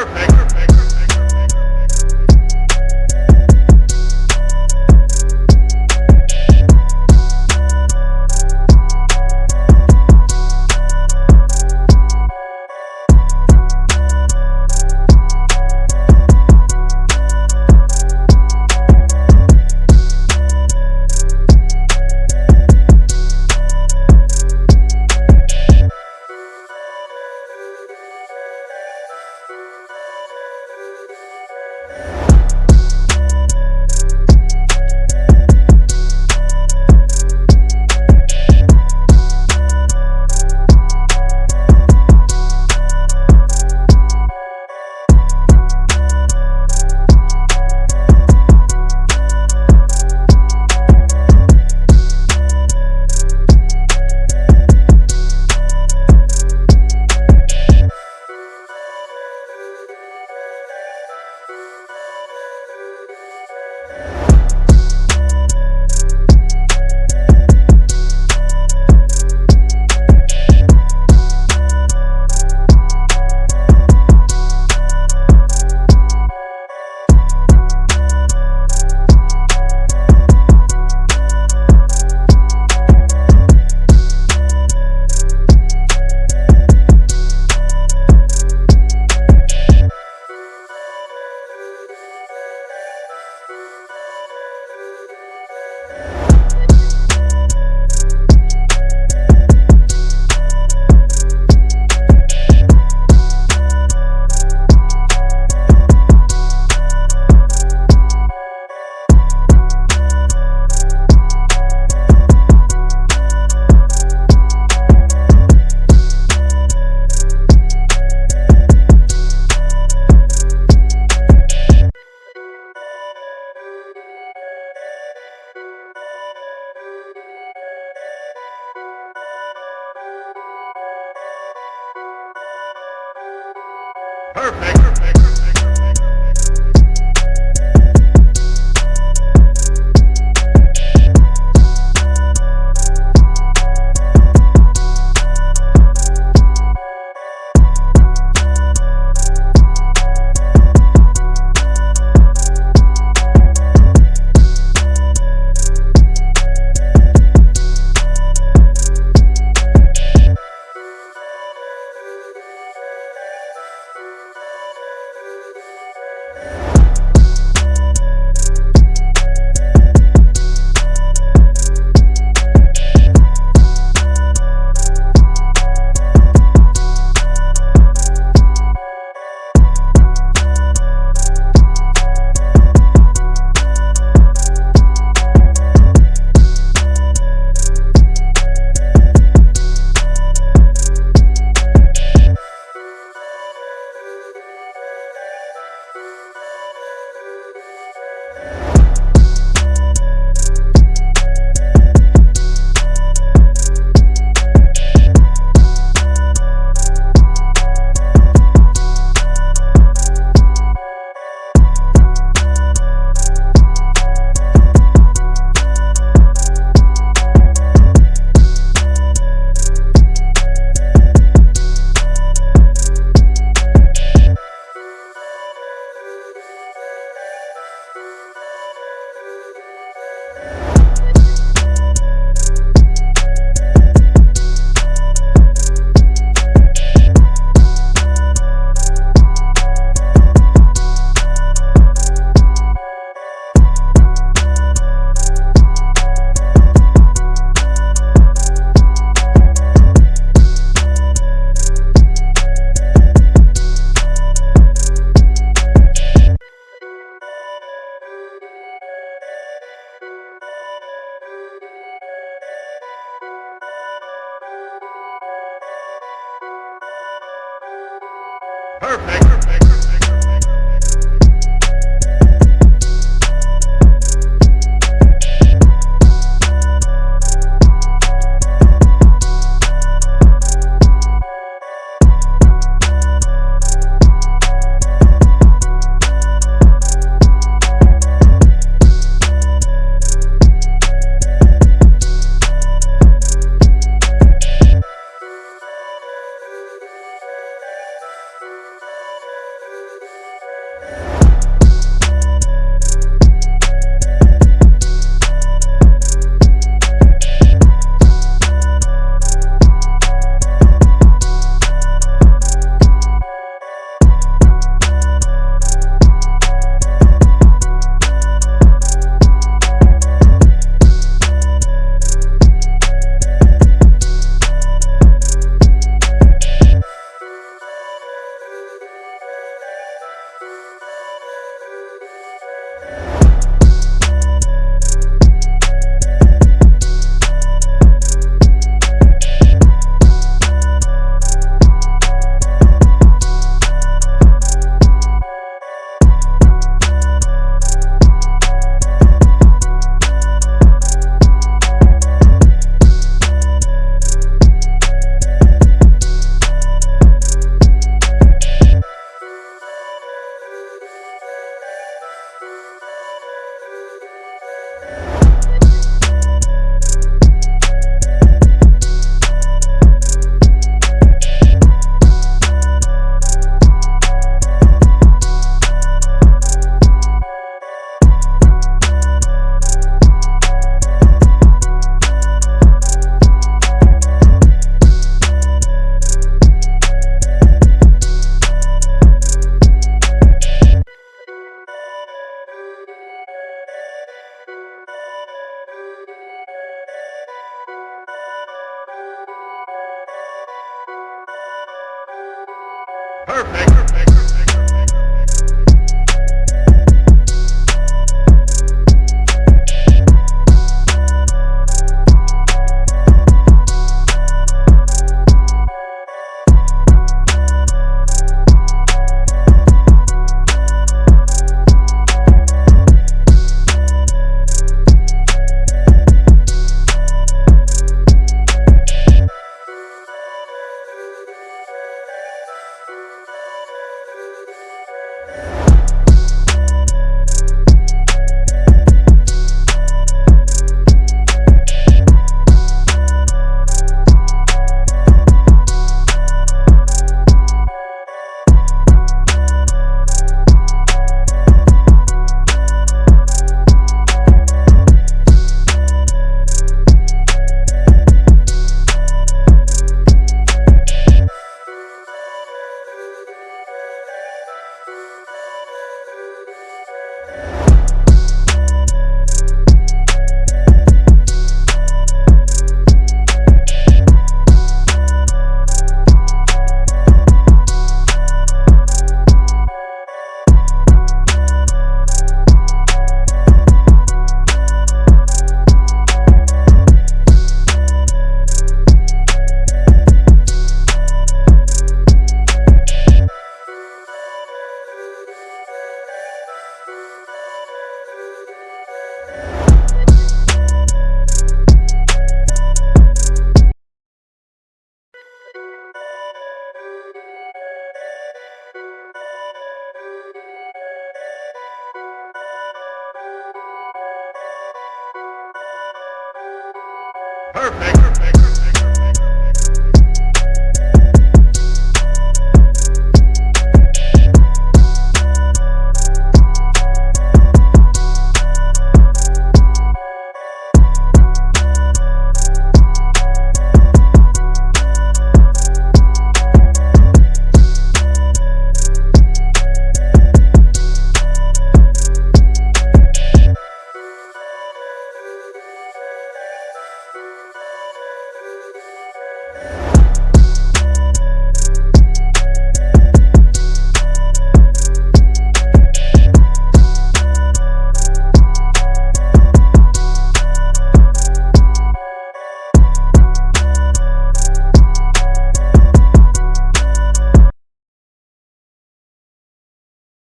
Perfect. Perfect. Perfect. Perfect. Perfect.